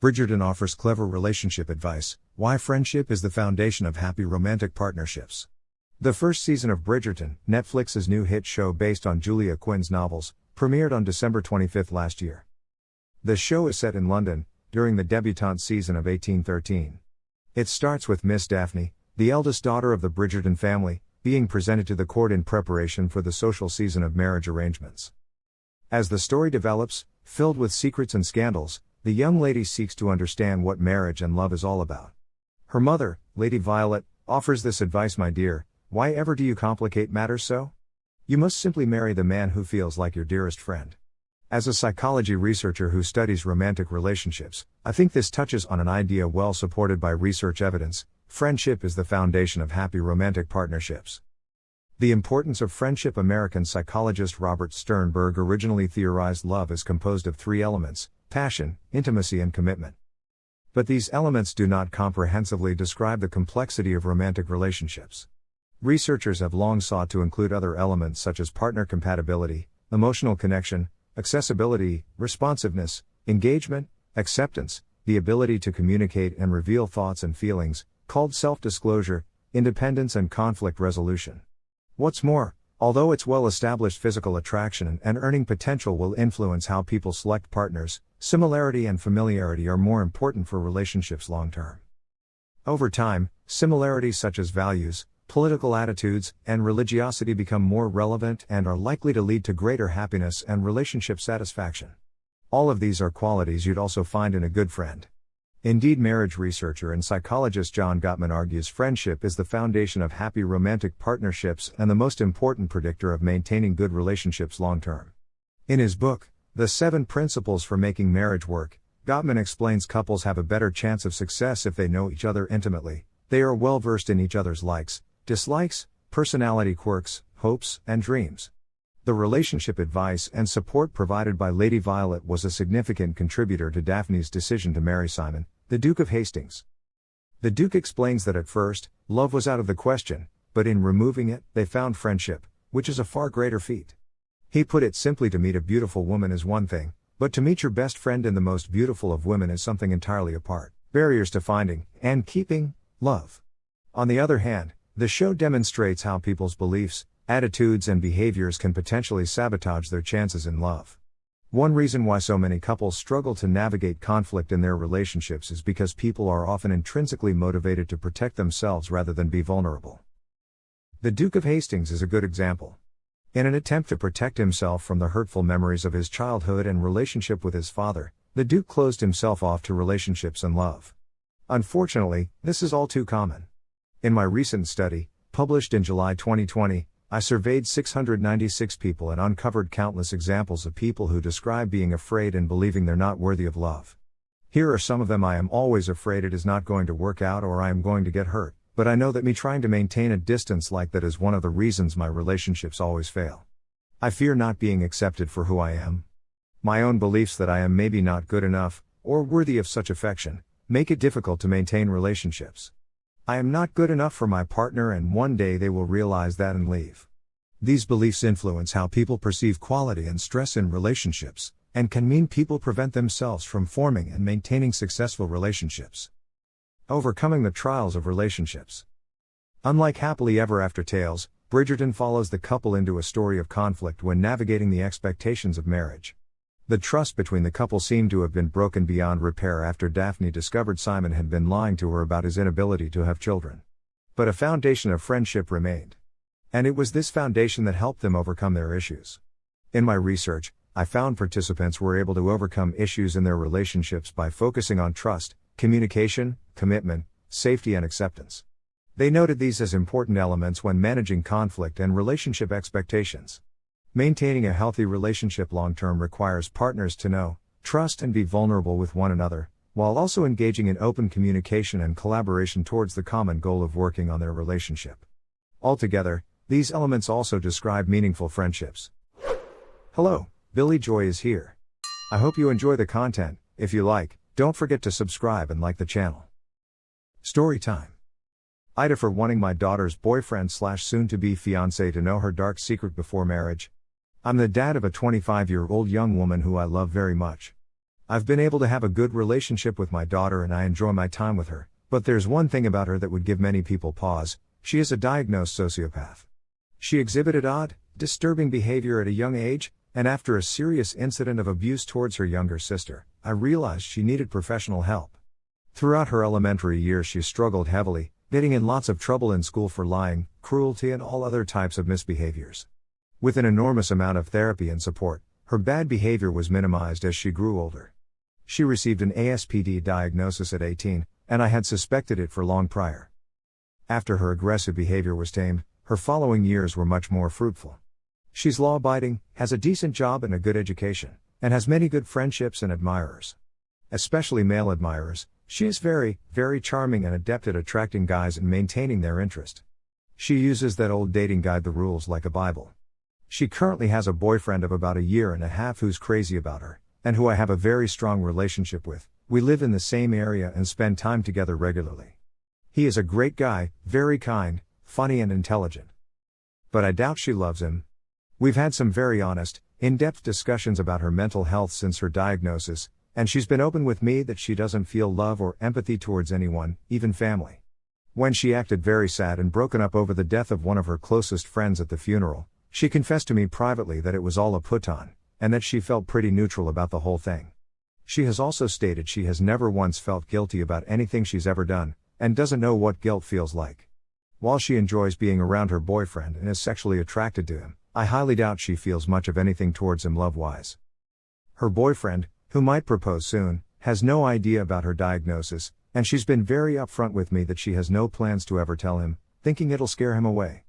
Bridgerton offers clever relationship advice why friendship is the foundation of happy romantic partnerships. The first season of Bridgerton, Netflix's new hit show based on Julia Quinn's novels, premiered on December 25 last year. The show is set in London, during the debutante season of 1813. It starts with Miss Daphne, the eldest daughter of the Bridgerton family, being presented to the court in preparation for the social season of marriage arrangements. As the story develops, filled with secrets and scandals, the young lady seeks to understand what marriage and love is all about. Her mother, Lady Violet, offers this advice My dear, why ever do you complicate matters so? You must simply marry the man who feels like your dearest friend. As a psychology researcher who studies romantic relationships, I think this touches on an idea well supported by research evidence friendship is the foundation of happy romantic partnerships. The importance of friendship American psychologist Robert Sternberg originally theorized love is composed of three elements passion, intimacy, and commitment. But these elements do not comprehensively describe the complexity of romantic relationships. Researchers have long sought to include other elements such as partner compatibility, emotional connection, accessibility, responsiveness, engagement, acceptance, the ability to communicate and reveal thoughts and feelings, called self disclosure, independence, and conflict resolution. What's more, although its well established physical attraction and earning potential will influence how people select partners, similarity and familiarity are more important for relationships long term. Over time, similarities such as values, political attitudes, and religiosity become more relevant and are likely to lead to greater happiness and relationship satisfaction. All of these are qualities you'd also find in a good friend. Indeed, marriage researcher and psychologist John Gottman argues friendship is the foundation of happy romantic partnerships and the most important predictor of maintaining good relationships long term. In his book, The Seven Principles for Making Marriage Work, Gottman explains couples have a better chance of success if they know each other intimately, they are well versed in each other's likes, dislikes, personality quirks, hopes, and dreams. The relationship advice and support provided by Lady Violet was a significant contributor to Daphne's decision to marry Simon, the Duke of Hastings. The Duke explains that at first, love was out of the question, but in removing it, they found friendship, which is a far greater feat. He put it simply to meet a beautiful woman is one thing, but to meet your best friend and the most beautiful of women is something entirely apart. Barriers to finding, and keeping, love. On the other hand, the show demonstrates how people's beliefs, attitudes, and behaviors can potentially sabotage their chances in love. One reason why so many couples struggle to navigate conflict in their relationships is because people are often intrinsically motivated to protect themselves rather than be vulnerable. The Duke of Hastings is a good example. In an attempt to protect himself from the hurtful memories of his childhood and relationship with his father, the Duke closed himself off to relationships and love. Unfortunately, this is all too common. In my recent study, published in July 2020, I surveyed 696 people and uncovered countless examples of people who describe being afraid and believing they're not worthy of love. Here are some of them I am always afraid it is not going to work out or I am going to get hurt, but I know that me trying to maintain a distance like that is one of the reasons my relationships always fail. I fear not being accepted for who I am. My own beliefs that I am maybe not good enough, or worthy of such affection, make it difficult to maintain relationships. I am not good enough for my partner, and one day they will realize that and leave. These beliefs influence how people perceive quality and stress in relationships, and can mean people prevent themselves from forming and maintaining successful relationships. Overcoming the trials of relationships. Unlike happily ever after tales, Bridgerton follows the couple into a story of conflict when navigating the expectations of marriage. The trust between the couple seemed to have been broken beyond repair after Daphne discovered Simon had been lying to her about his inability to have children. But a foundation of friendship remained. And it was this foundation that helped them overcome their issues. In my research, I found participants were able to overcome issues in their relationships by focusing on trust, communication, commitment, safety, and acceptance. They noted these as important elements when managing conflict and relationship expectations. Maintaining a healthy relationship long term requires partners to know, trust, and be vulnerable with one another, while also engaging in open communication and collaboration towards the common goal of working on their relationship. Altogether, these elements also describe meaningful friendships. Hello, Billy Joy is here. I hope you enjoy the content. If you like, don't forget to subscribe and like the channel. Story time. AITA for wanting my daughter's boyfriend slash soon to be fiance to know her dark secret before marriage, I'm the dad of a 25 year old young woman who I love very much. I've been able to have a good relationship with my daughter and I enjoy my time with her, but there's one thing about her that would give many people pause she is a diagnosed sociopath. She exhibited odd, disturbing behavior at a young age, and after a serious incident of abuse towards her younger sister, I realized she needed professional help. Throughout her elementary years, she struggled heavily, getting in lots of trouble in school for lying, cruelty, and all other types of misbehaviors. With an enormous amount of therapy and support, her bad behavior was minimized as she grew older. She received an ASPD diagnosis at 18, and I had suspected it for long prior. After her aggressive behavior was tamed, her following years were much more fruitful. She's law abiding, has a decent job and a good education, and has many good friendships and admirers. Especially male admirers, she is very, very charming and adept at attracting guys and maintaining their interest. She uses that old dating guide, The Rules, like a Bible. She currently has a boyfriend of about a year and a half who's crazy about her, and who I have a very strong relationship with. We live in the same area and spend time together regularly. He is a great guy, very kind, funny, and intelligent. But I doubt she loves him. We've had some very honest, in depth discussions about her mental health since her diagnosis, and she's been open with me that she doesn't feel love or empathy towards anyone, even family. When she acted very sad and broken up over the death of one of her closest friends at the funeral, she confessed to me privately that it was all a put on, and that she felt pretty neutral about the whole thing. She has also stated she has never once felt guilty about anything she's ever done, and doesn't know what guilt feels like. While she enjoys being around her boyfriend and is sexually attracted to him, I highly doubt she feels much of anything towards him love wise. Her boyfriend, who might propose soon, has no idea about her diagnosis, and she's been very upfront with me that she has no plans to ever tell him, thinking it'll scare him away.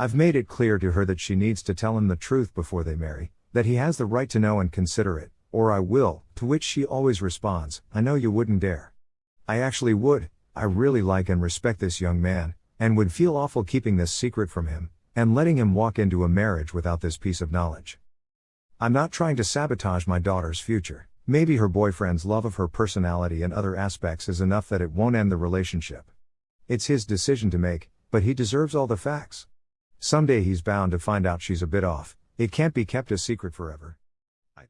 I've made it clear to her that she needs to tell him the truth before they marry, that he has the right to know and consider it, or I will, to which she always responds, I know you wouldn't dare. I actually would, I really like and respect this young man, and would feel awful keeping this secret from him, and letting him walk into a marriage without this piece of knowledge. I'm not trying to sabotage my daughter's future. Maybe her boyfriend's love of her personality and other aspects is enough that it won't end the relationship. It's his decision to make, but he deserves all the facts. Someday he's bound to find out she's a bit off, it can't be kept a secret forever.